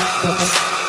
Bye-bye.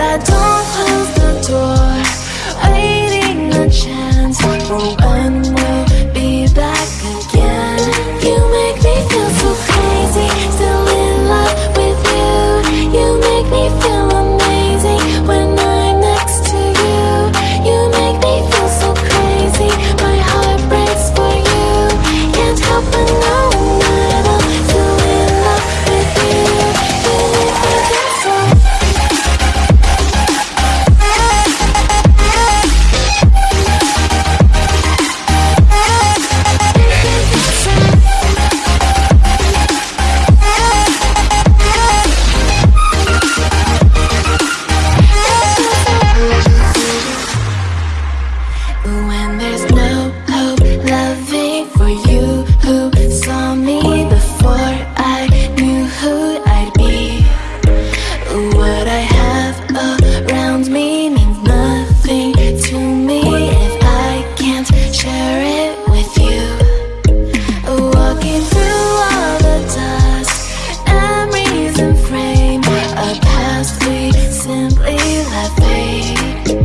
I don't have me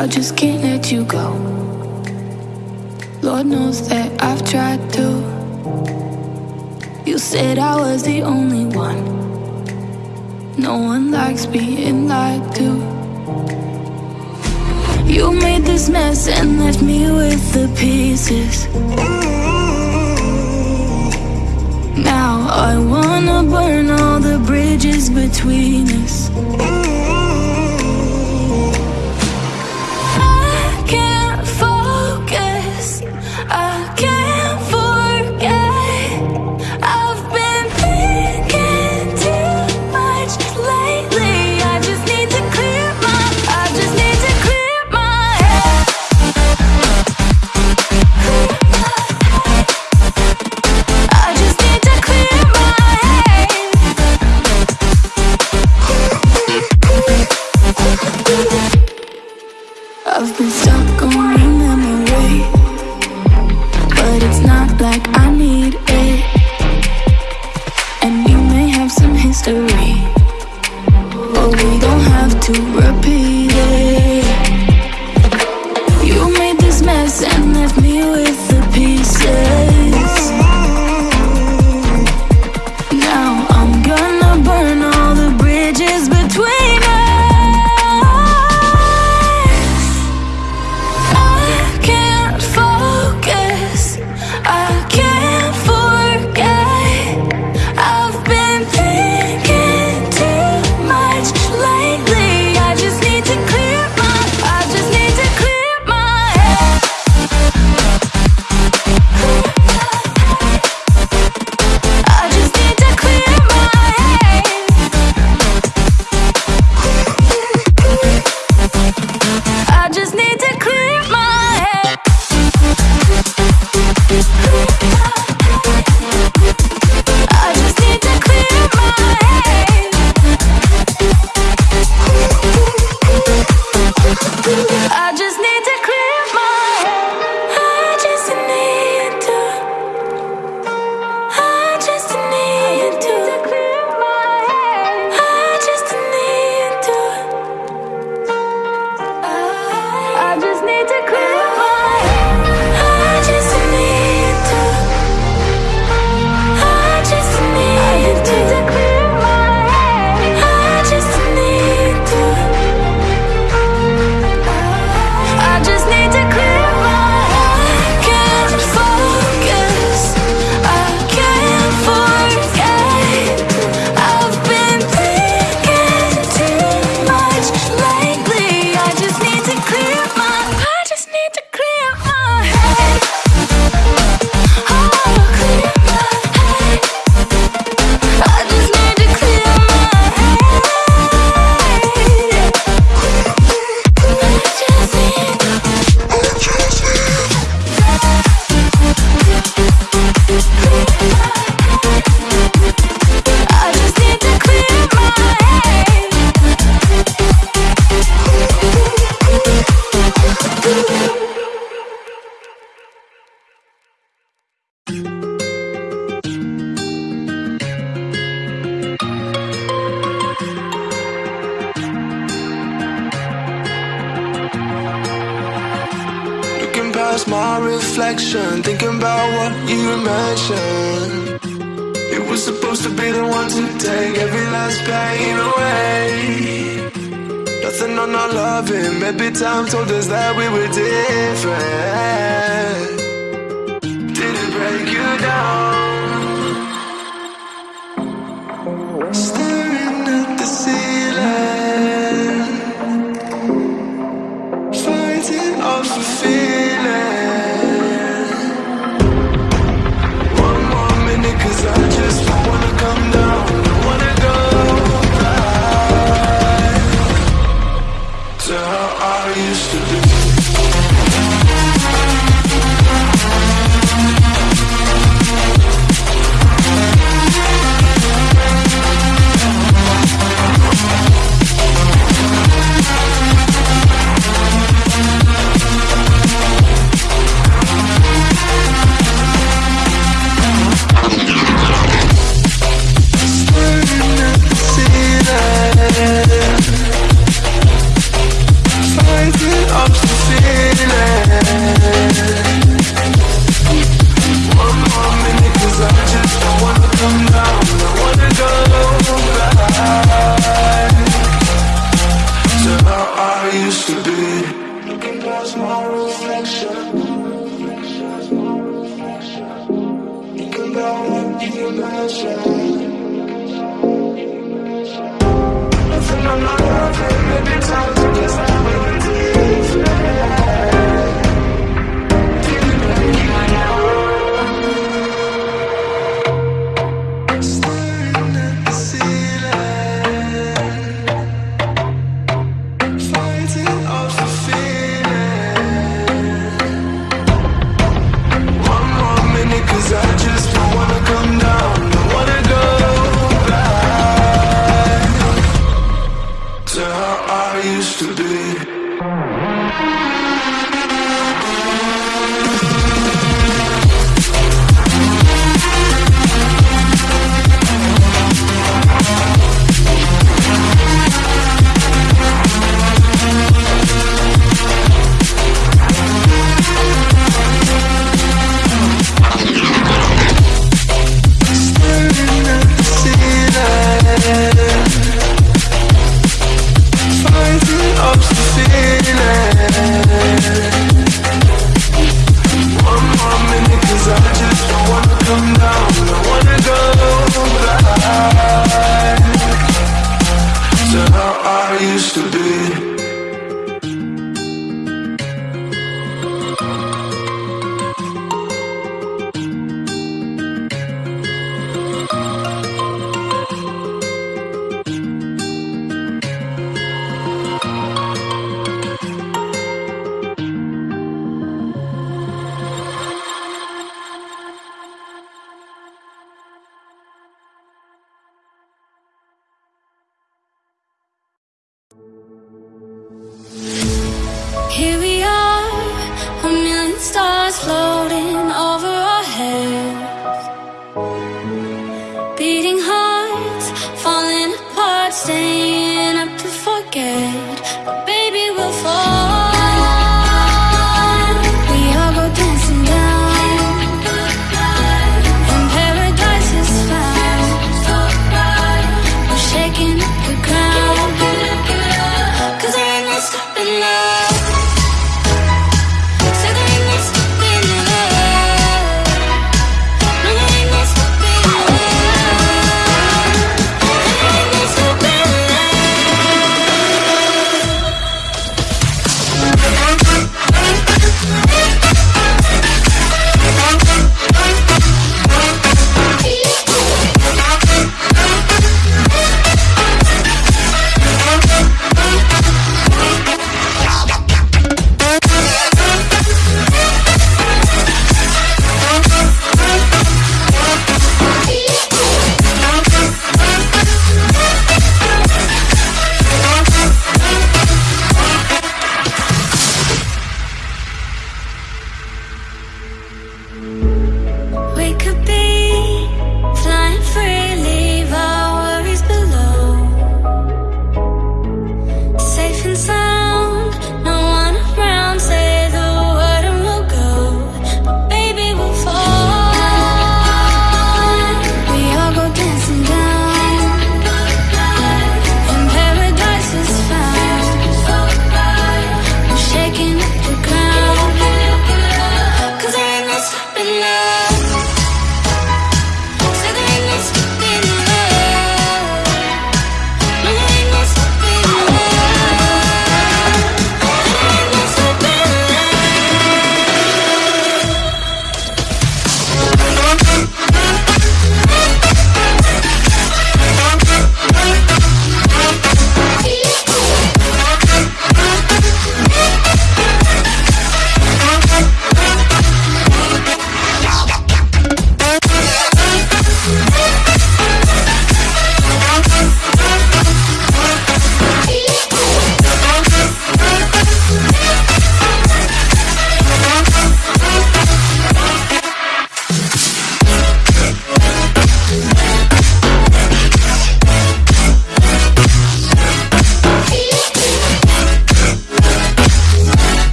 I just can't let you go. Lord knows that I've tried to. You said I was the only one. No one likes being lied to. You made this mess and left me with the pieces. Now I wanna burn all the bridges between us.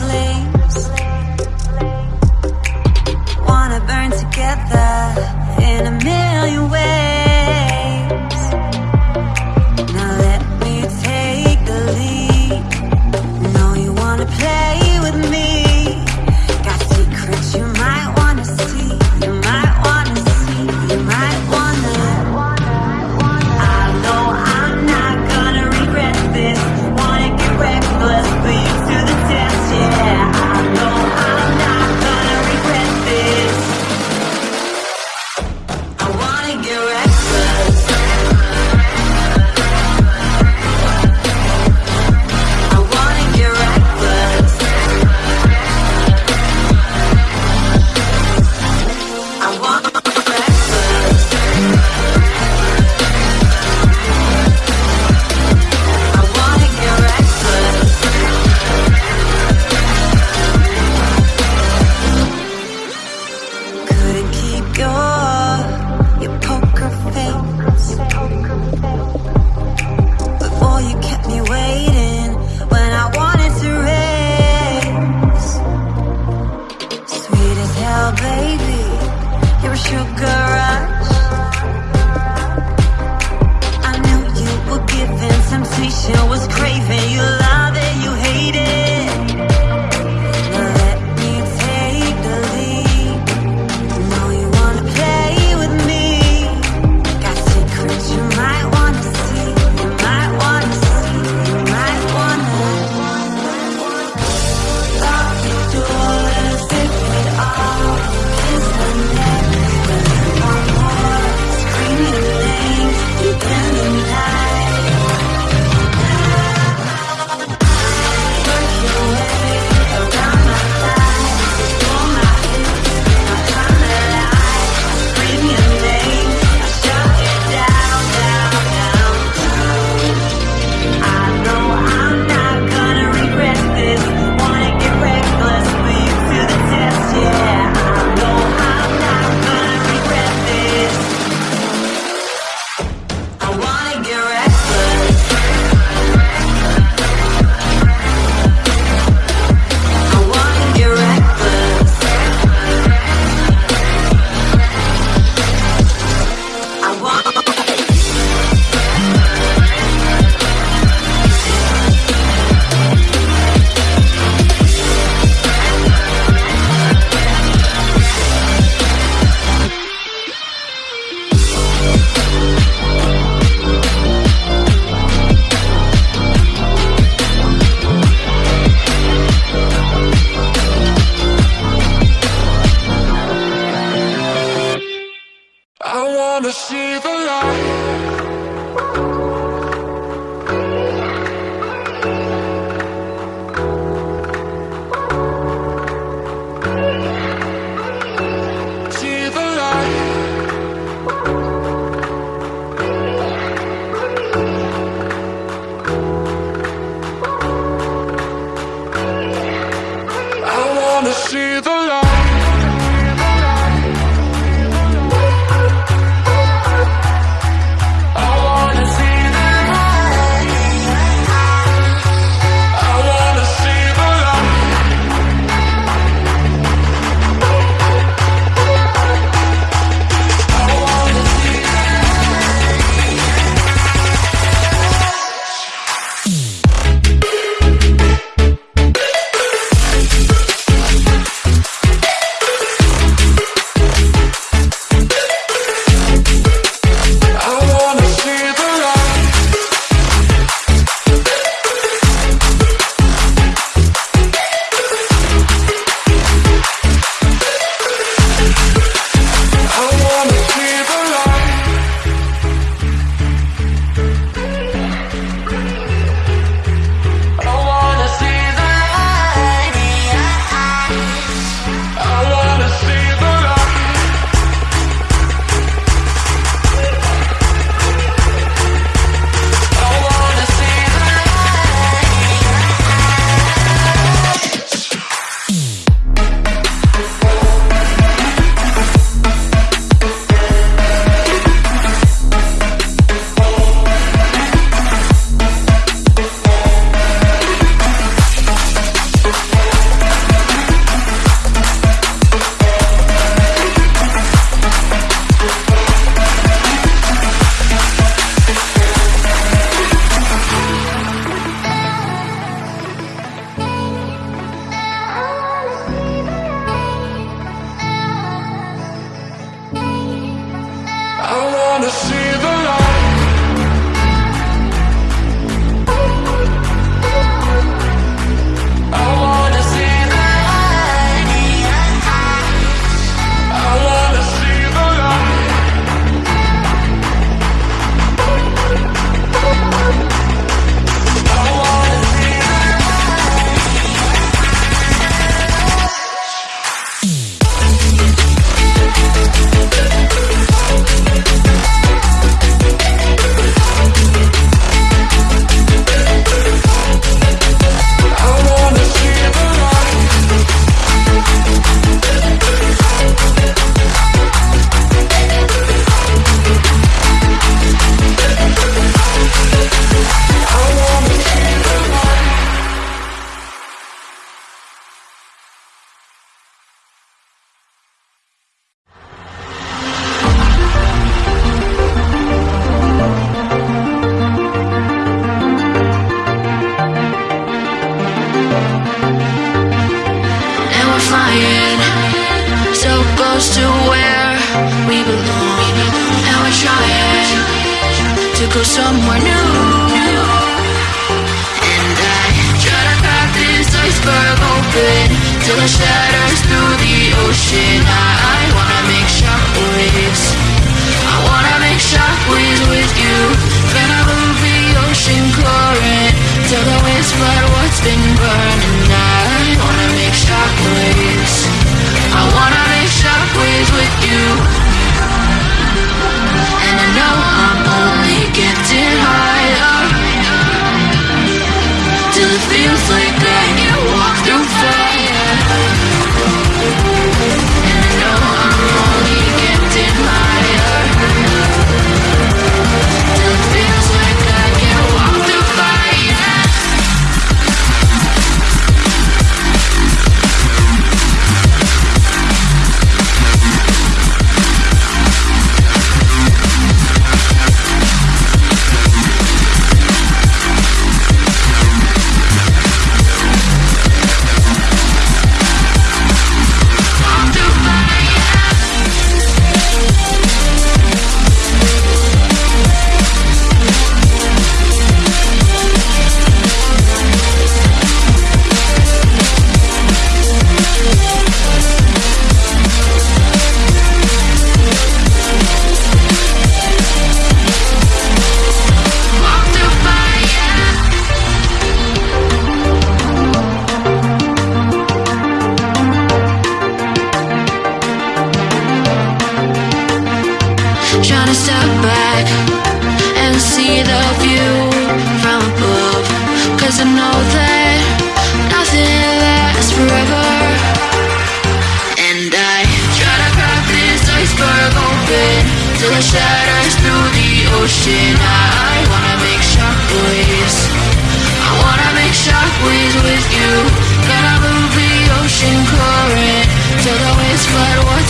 Flames. Wanna burn together in a million ways.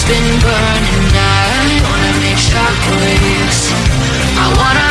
Been burning. I wanna make shockwaves. I wanna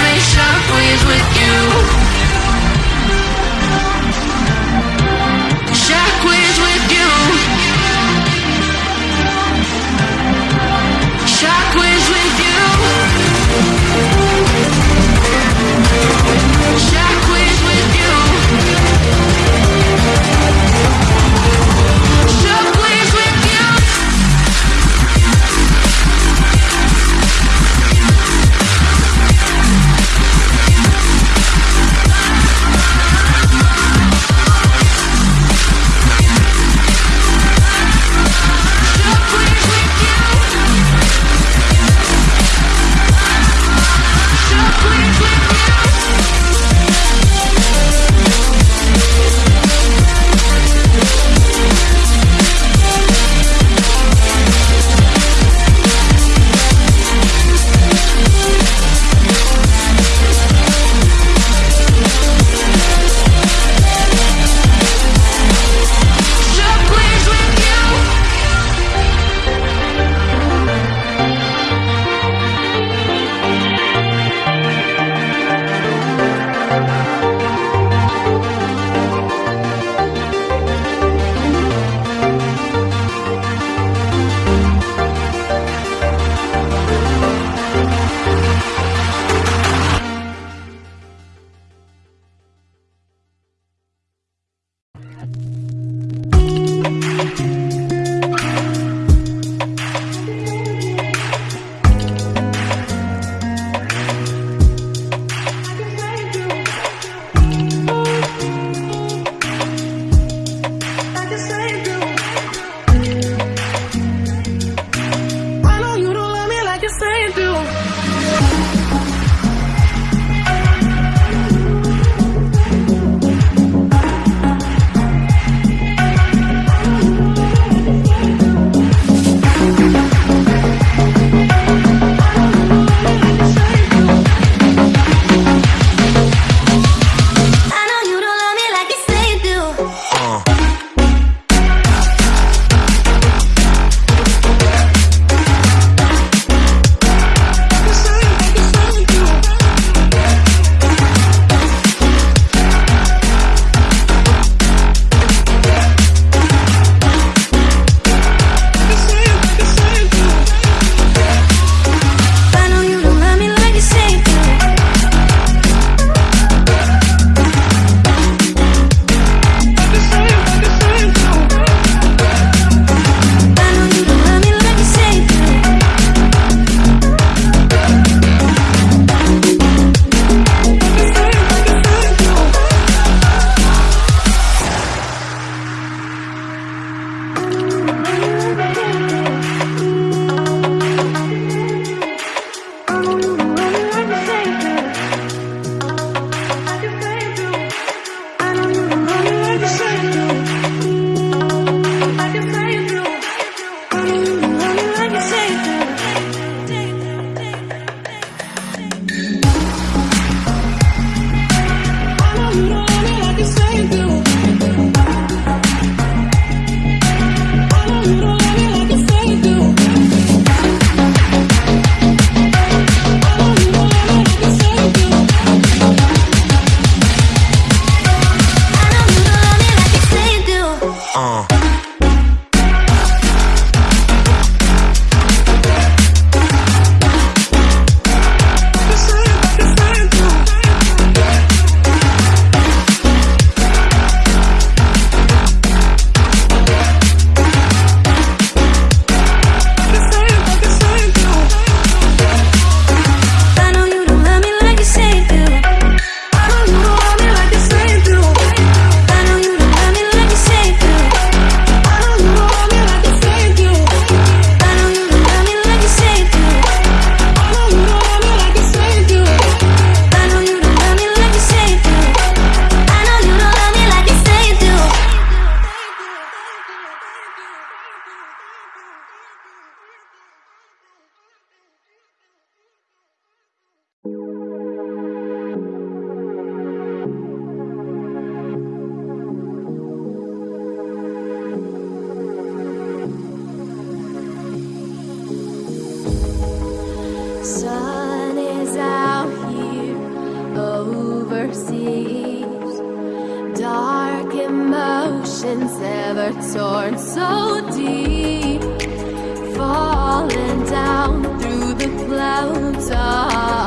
sun is out here overseas. Dark emotions ever torn so deep, falling down through the clouds. Ah.